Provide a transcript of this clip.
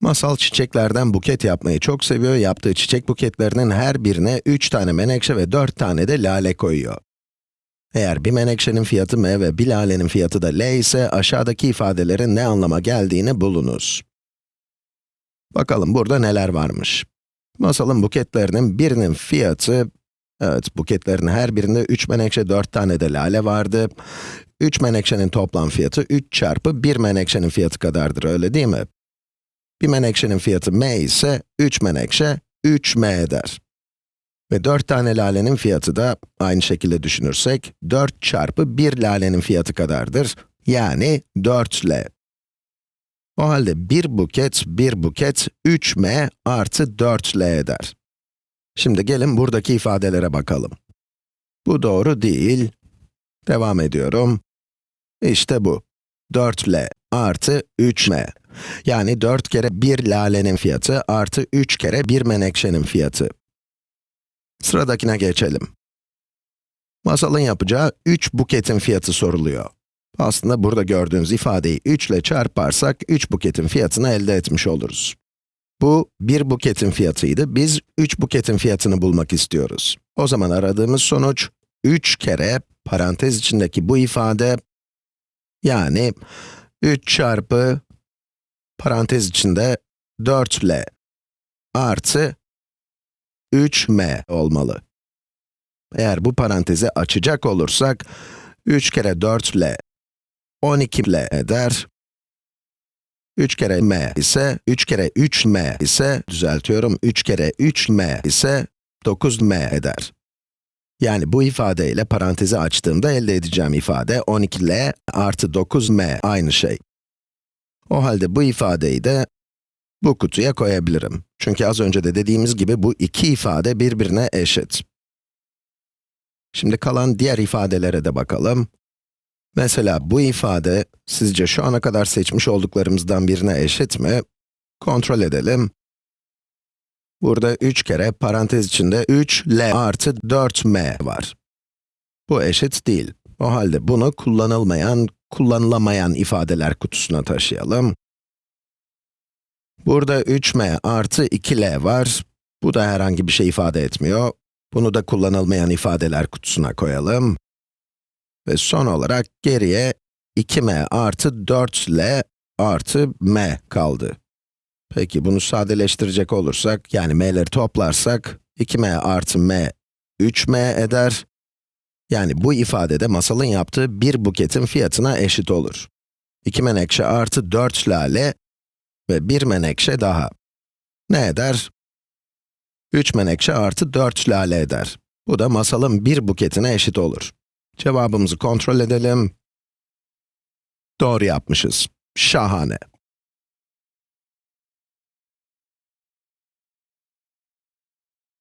Masal çiçeklerden buket yapmayı çok seviyor. Yaptığı çiçek buketlerinin her birine 3 tane menekşe ve 4 tane de lale koyuyor. Eğer bir menekşenin fiyatı m ve bir lalenin fiyatı da l ise aşağıdaki ifadelerin ne anlama geldiğini bulunuz. Bakalım burada neler varmış. Masalın buketlerinin birinin fiyatı, evet buketlerin her birinde 3 menekşe 4 tane de lale vardı. 3 menekşenin toplam fiyatı 3 çarpı 1 menekşenin fiyatı kadardır öyle değil mi? Bir menekşenin fiyatı m ise 3 menekşe 3m eder. Ve 4 tane lalenin fiyatı da aynı şekilde düşünürsek 4 çarpı 1 lalenin fiyatı kadardır. Yani 4l. O halde bir buket, bir buket 3m artı 4l eder. Şimdi gelin buradaki ifadelere bakalım. Bu doğru değil. Devam ediyorum. İşte bu. 4l artı 3m. Yani 4 kere 1 lalenin fiyatı artı 3 kere 1 menekşenin fiyatı. Sıradakine geçelim. Masalın yapacağı 3 buketin fiyatı soruluyor. Aslında burada gördüğünüz ifadeyi 3 ile çarparsak 3 buketin fiyatını elde etmiş oluruz. Bu 1 buketin fiyatıydı, biz 3 buketin fiyatını bulmak istiyoruz. O zaman aradığımız sonuç 3 kere parantez içindeki bu ifade, yani 3 çarpı parantez içinde 4l artı 3m olmalı. Eğer bu parantezi açacak olursak, 3 kere 4l 12l eder. 3 kere m ise, 3 kere 3m ise, düzeltiyorum, 3 kere 3m ise 9m eder. Yani bu ifadeyle parantezi açtığımda elde edeceğim ifade 12l artı 9m aynı şey. O halde bu ifadeyi de bu kutuya koyabilirim. Çünkü az önce de dediğimiz gibi bu iki ifade birbirine eşit. Şimdi kalan diğer ifadelere de bakalım. Mesela bu ifade, sizce şu ana kadar seçmiş olduklarımızdan birine eşit mi? Kontrol edelim. Burada 3 kere parantez içinde 3l artı 4m var. Bu eşit değil. O halde bunu kullanılmayan, kullanılamayan ifadeler kutusuna taşıyalım. Burada 3m artı 2l var. Bu da herhangi bir şey ifade etmiyor. Bunu da kullanılmayan ifadeler kutusuna koyalım. Ve son olarak geriye 2m artı 4l artı m kaldı. Peki bunu sadeleştirecek olursak, yani m'leri toplarsak, 2m artı m 3m eder. Yani bu ifadede masalın yaptığı bir buketin fiyatına eşit olur. 2 menekşe artı 4 lale ve 1 menekşe daha. Ne eder? 3 menekşe artı 4 lale eder. Bu da masalın bir buketine eşit olur. Cevabımızı kontrol edelim. Doğru yapmışız. Şahane.